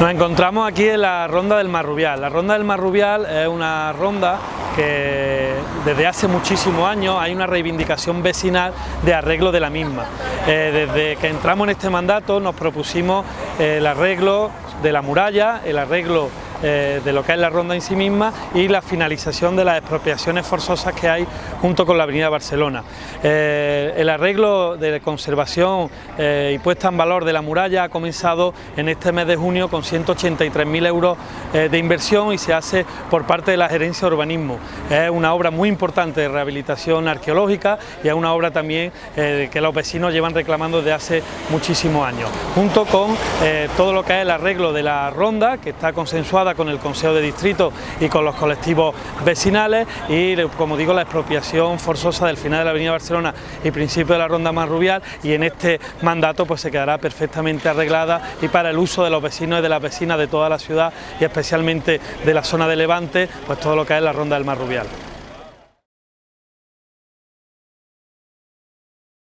Nos encontramos aquí en la Ronda del Marrubial. La Ronda del Marrubial es una ronda que desde hace muchísimos años hay una reivindicación vecinal de arreglo de la misma. Eh, desde que entramos en este mandato nos propusimos el arreglo de la muralla, el arreglo eh, de lo que es la ronda en sí misma y la finalización de las expropiaciones forzosas que hay junto con la avenida Barcelona. Eh, el arreglo de conservación eh, y puesta en valor de la muralla ha comenzado en este mes de junio con 183.000 euros de inversión y se hace por parte de la Gerencia de Urbanismo. Es una obra muy importante de rehabilitación arqueológica y es una obra también que los vecinos llevan reclamando desde hace muchísimos años, junto con todo lo que es el arreglo de la ronda que está consensuada con el Consejo de Distrito y con los colectivos vecinales y, como digo, la expropiación forzosa del final de la Avenida Barcelona y principio de la Ronda Marrubial y en este mandato pues se quedará perfectamente arreglada y para el uso de los vecinos y de las vecinas de toda la ciudad y especialmente de la zona de Levante, pues todo lo que es la Ronda del Marrubial.